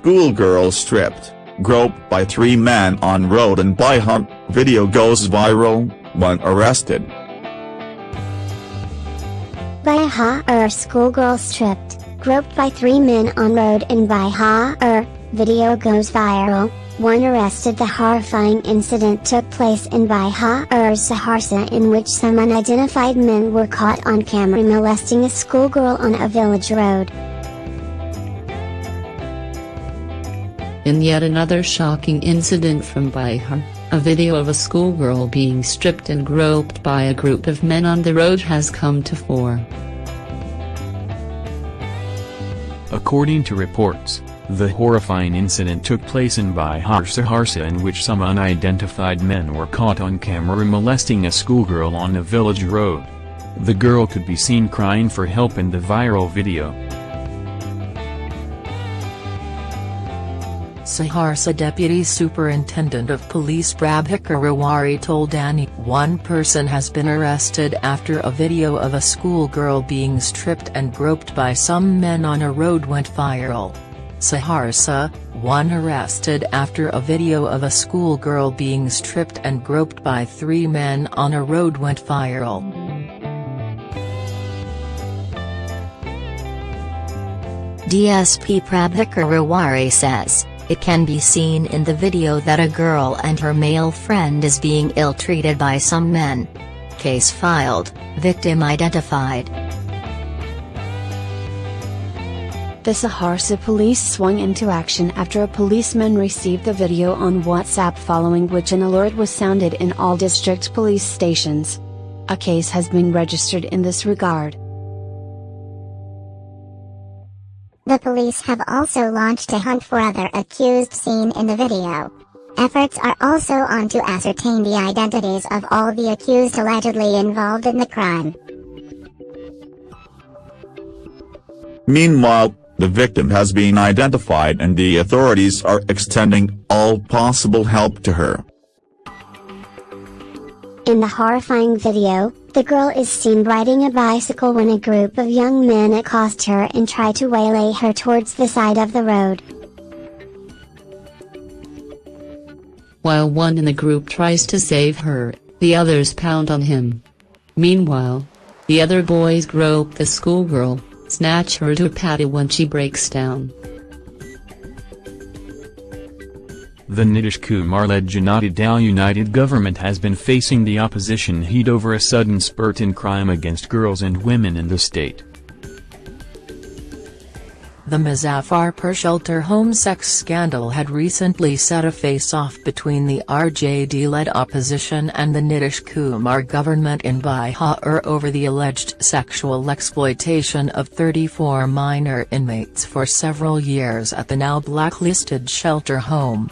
schoolgirl stripped, groped by three men on road in Bihar, video goes viral, one arrested. Bihar er, schoolgirl stripped, groped by three men on road in Bihar, er. video goes viral, one arrested The horrifying incident took place in Bihar er, Saharsa in which some unidentified men were caught on camera molesting a schoolgirl on a village road. In yet another shocking incident from Bihar, a video of a schoolgirl being stripped and groped by a group of men on the road has come to fore. According to reports, the horrifying incident took place in Bihar Saharsa in which some unidentified men were caught on camera molesting a schoolgirl on a village road. The girl could be seen crying for help in the viral video. Saharsa Deputy Superintendent of Police Prabhakar Rewari told ANI one person has been arrested after a video of a schoolgirl being stripped and groped by some men on a road went viral. Saharsa, one arrested after a video of a schoolgirl being stripped and groped by three men on a road went viral. DSP Prabhakar Rewari says, it can be seen in the video that a girl and her male friend is being ill-treated by some men. Case filed, victim identified. The Saharsa police swung into action after a policeman received the video on WhatsApp following which an alert was sounded in all district police stations. A case has been registered in this regard. The police have also launched a hunt for other accused seen in the video. Efforts are also on to ascertain the identities of all the accused allegedly involved in the crime. Meanwhile, the victim has been identified and the authorities are extending all possible help to her. In the horrifying video, the girl is seen riding a bicycle when a group of young men accost her and try to waylay her towards the side of the road. While one in the group tries to save her, the others pound on him. Meanwhile, the other boys grope the schoolgirl, snatch her dupatta when she breaks down. The Nitish Kumar-led Janata Dal United government has been facing the opposition heat over a sudden spurt in crime against girls and women in the state. The Muzaffarpur shelter home sex scandal had recently set a face-off between the RJD-led opposition and the Nitish Kumar government in Bihar over the alleged sexual exploitation of 34 minor inmates for several years at the now blacklisted shelter home.